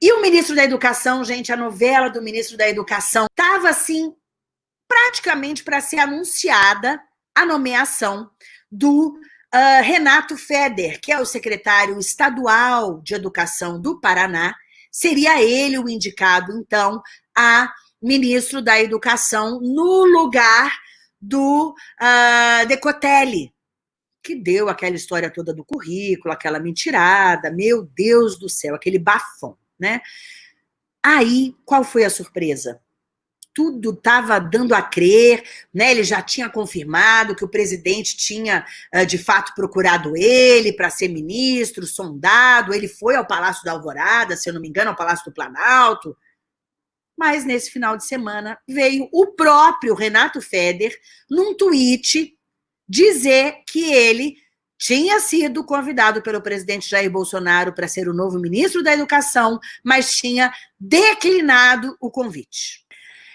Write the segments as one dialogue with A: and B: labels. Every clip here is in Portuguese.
A: E o ministro da Educação, gente, a novela do ministro da Educação estava assim, praticamente para ser anunciada a nomeação do uh, Renato Feder, que é o secretário estadual de Educação do Paraná, seria ele o indicado, então, a ministro da Educação no lugar do uh, Decotelli, que deu aquela história toda do currículo, aquela mentirada, meu Deus do céu, aquele bafão, né? Aí, qual foi a surpresa? Tudo estava dando a crer, né? Ele já tinha confirmado que o presidente tinha, uh, de fato, procurado ele para ser ministro, sondado, ele foi ao Palácio da Alvorada, se eu não me engano, ao Palácio do Planalto, mas nesse final de semana veio o próprio Renato Feder, num tweet, dizer que ele tinha sido convidado pelo presidente Jair Bolsonaro para ser o novo ministro da Educação, mas tinha declinado o convite.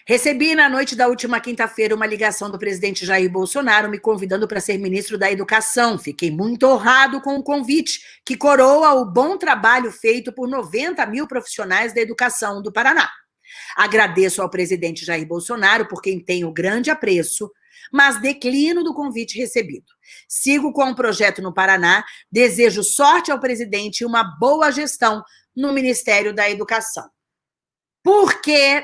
A: Recebi na noite da última quinta-feira uma ligação do presidente Jair Bolsonaro me convidando para ser ministro da Educação. Fiquei muito honrado com o convite, que coroa o bom trabalho feito por 90 mil profissionais da educação do Paraná. Agradeço ao presidente Jair Bolsonaro, por quem tenho grande apreço, mas declino do convite recebido. Sigo com o projeto no Paraná, desejo sorte ao presidente e uma boa gestão no Ministério da Educação. Porque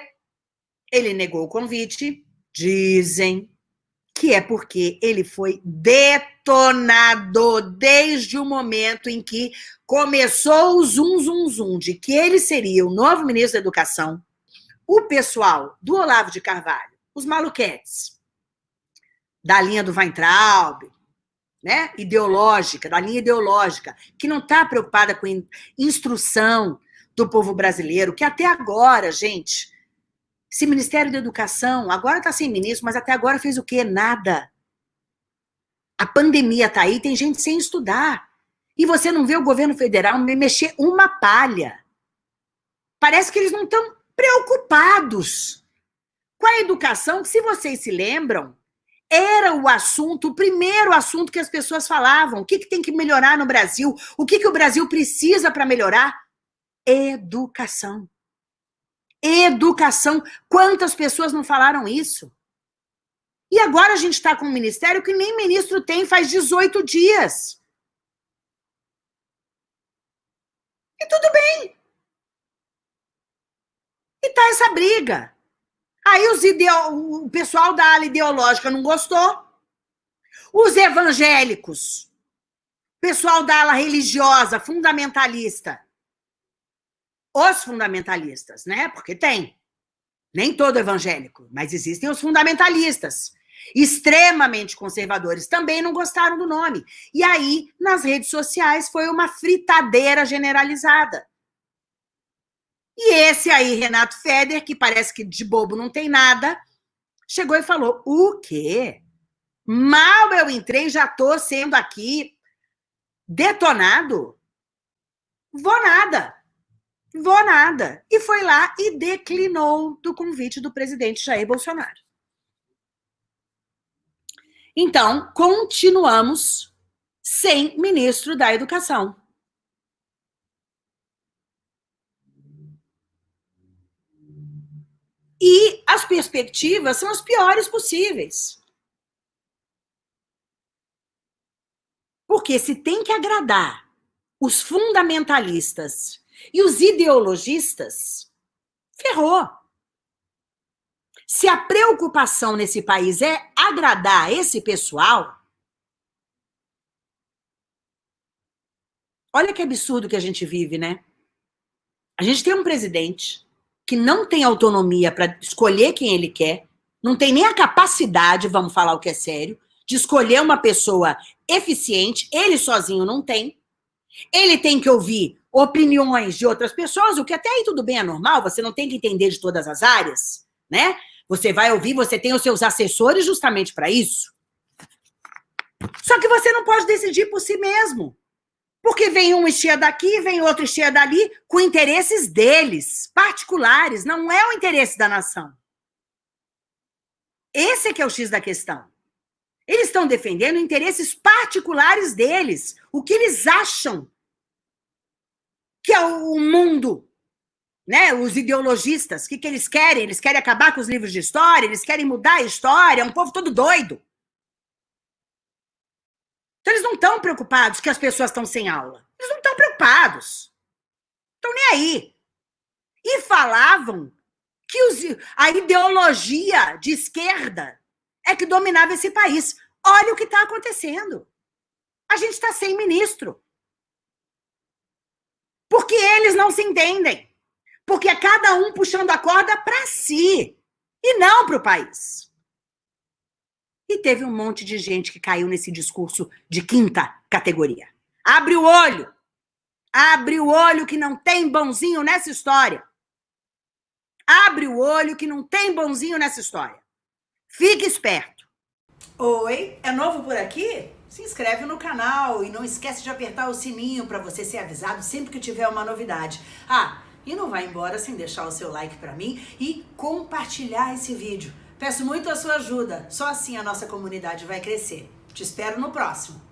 A: ele negou o convite, dizem que é porque ele foi detonado desde o momento em que começou o zum, zum, zum de que ele seria o novo ministro da Educação, o pessoal do Olavo de Carvalho, os maluquetes, da linha do Weintraub, né, ideológica, da linha ideológica, que não está preocupada com instrução do povo brasileiro, que até agora, gente, esse Ministério da Educação, agora está sem ministro, mas até agora fez o quê? Nada. A pandemia está aí, tem gente sem estudar. E você não vê o governo federal mexer uma palha. Parece que eles não estão preocupados com a educação, que se vocês se lembram, era o assunto, o primeiro assunto que as pessoas falavam. O que, que tem que melhorar no Brasil? O que, que o Brasil precisa para melhorar? Educação. Educação. Quantas pessoas não falaram isso? E agora a gente está com um ministério que nem ministro tem faz 18 dias. E tudo bem. E tá essa briga. Aí os ideo... o pessoal da ala ideológica não gostou. Os evangélicos, pessoal da ala religiosa, fundamentalista. Os fundamentalistas, né? Porque tem. Nem todo evangélico, mas existem os fundamentalistas. Extremamente conservadores também não gostaram do nome. E aí, nas redes sociais, foi uma fritadeira generalizada. E esse aí, Renato Feder, que parece que de bobo não tem nada, chegou e falou, o quê? Mal eu entrei, já estou sendo aqui detonado? Vou nada. Vou nada. E foi lá e declinou do convite do presidente Jair Bolsonaro. Então, continuamos sem ministro da Educação. E as perspectivas são as piores possíveis. Porque se tem que agradar os fundamentalistas e os ideologistas, ferrou. Se a preocupação nesse país é agradar esse pessoal, olha que absurdo que a gente vive, né? A gente tem um presidente que não tem autonomia para escolher quem ele quer, não tem nem a capacidade, vamos falar o que é sério, de escolher uma pessoa eficiente, ele sozinho não tem. Ele tem que ouvir opiniões de outras pessoas, o que até aí tudo bem, é normal, você não tem que entender de todas as áreas, né? Você vai ouvir, você tem os seus assessores justamente para isso. Só que você não pode decidir por si mesmo. Porque vem um estia daqui, vem outro estia dali, com interesses deles, particulares, não é o interesse da nação. Esse é que é o X da questão. Eles estão defendendo interesses particulares deles, o que eles acham que é o mundo né? Os ideologistas, o que, que eles querem? Eles querem acabar com os livros de história, eles querem mudar a história, é um povo todo doido. Não estão preocupados que as pessoas estão sem aula. Eles não estão preocupados. Estão nem aí. E falavam que os, a ideologia de esquerda é que dominava esse país. Olha o que está acontecendo. A gente está sem ministro. Porque eles não se entendem. Porque é cada um puxando a corda para si e não para o país. Teve um monte de gente que caiu nesse discurso de quinta categoria. Abre o olho. Abre o olho que não tem bonzinho nessa história. Abre o olho que não tem bonzinho nessa história. Fique esperto. Oi, é novo por aqui? Se inscreve no canal e não esquece de apertar o sininho para você ser avisado sempre que tiver uma novidade. Ah, e não vai embora sem deixar o seu like para mim e compartilhar esse vídeo. Peço muito a sua ajuda, só assim a nossa comunidade vai crescer. Te espero no próximo.